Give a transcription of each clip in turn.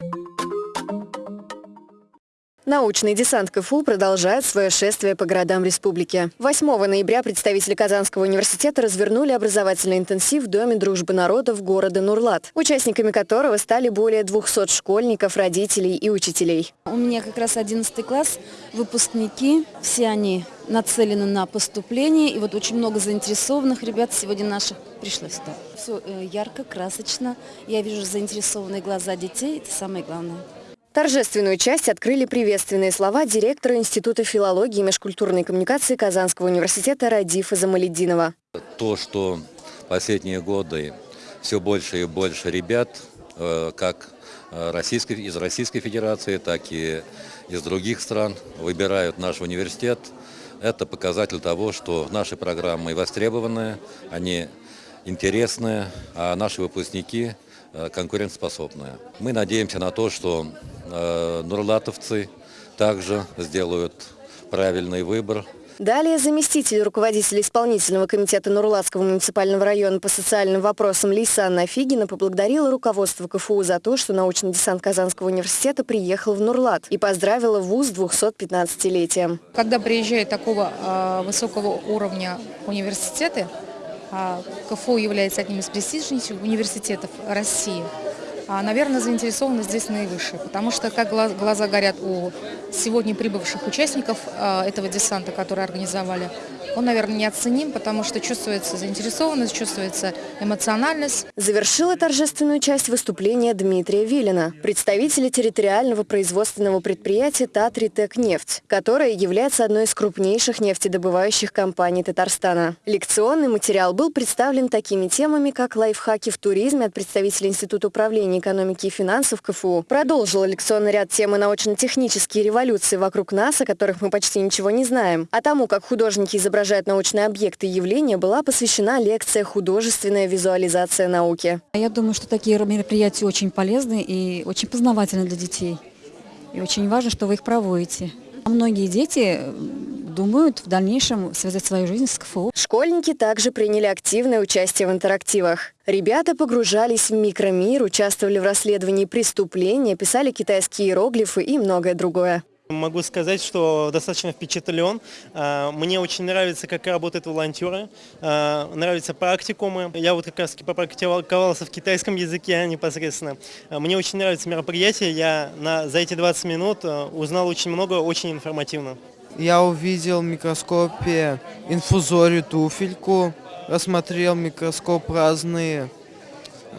you Научный десант КФУ продолжает свое шествие по городам республики. 8 ноября представители Казанского университета развернули образовательный интенсив в Доме дружбы народов города Нурлат, участниками которого стали более 200 школьников, родителей и учителей. У меня как раз 11 класс, выпускники, все они нацелены на поступление, и вот очень много заинтересованных ребят сегодня наших пришло сюда. Все э, ярко, красочно, я вижу заинтересованные глаза детей, это самое главное. Торжественную часть открыли приветственные слова директора Института филологии и межкультурной коммуникации Казанского университета Радифа Замалединова. То, что последние годы все больше и больше ребят, э, как э, Российской, из Российской Федерации, так и из других стран выбирают наш университет, это показатель того, что наши программы востребованные, они интересные, а наши выпускники – Э, конкурентоспособная. Мы надеемся на то, что нурлатовцы также сделают правильный выбор. Далее заместитель руководителя исполнительного комитета Нурлатского муниципального района по социальным вопросам Лейсан Афигина поблагодарила руководство КФУ за то, что научный десант Казанского университета приехал в Нурлат и поздравила ВУЗ 215-летием. Когда приезжают такого э, высокого уровня университеты, а, КФУ является одним из престижнейших университетов России. А, наверное, заинтересованность здесь наивысшая, потому что как глаза горят у сегодня прибывших участников а, этого десанта, которые организовали, он, наверное, неоценим, потому что чувствуется заинтересованность, чувствуется эмоциональность. Завершила торжественную часть выступления Дмитрия Вилина, представителя территориального производственного предприятия «Татритек нефть», которое является одной из крупнейших нефтедобывающих компаний Татарстана. Лекционный материал был представлен такими темами, как лайфхаки в туризме от представителя Института управления экономики и финансов КФУ, продолжил лекционный ряд темы научно-технические революции вокруг нас, о которых мы почти ничего не знаем, а тому, как художники изображают изображает научные объекты и явления, была посвящена лекция «Художественная визуализация науки». Я думаю, что такие мероприятия очень полезны и очень познавательны для детей. И очень важно, что вы их проводите. Многие дети думают в дальнейшем связать свою жизнь с КФУ. Школьники также приняли активное участие в интерактивах. Ребята погружались в микромир, участвовали в расследовании преступления, писали китайские иероглифы и многое другое. Могу сказать, что достаточно впечатлен. А, мне очень нравится, как работают волонтеры, а, нравятся практикумы. Я вот как раз попрактиковался в китайском языке непосредственно. А, мне очень нравится мероприятие. Я на, за эти 20 минут узнал очень много, очень информативно. Я увидел в микроскопе инфузорию туфельку, рассмотрел микроскоп разные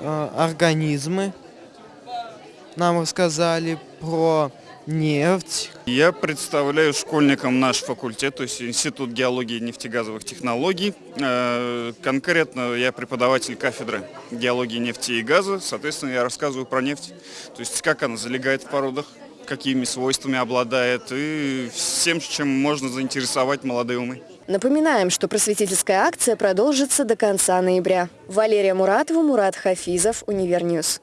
организмы. Нам рассказали про нефть. Я представляю школьникам наш факультет, то есть Институт геологии и нефтегазовых технологий. Э, конкретно я преподаватель кафедры геологии нефти и газа, соответственно, я рассказываю про нефть, то есть как она залегает в породах, какими свойствами обладает и всем, чем можно заинтересовать молодые умы. Напоминаем, что просветительская акция продолжится до конца ноября. Валерия Муратова, Мурат Хафизов, Univer News.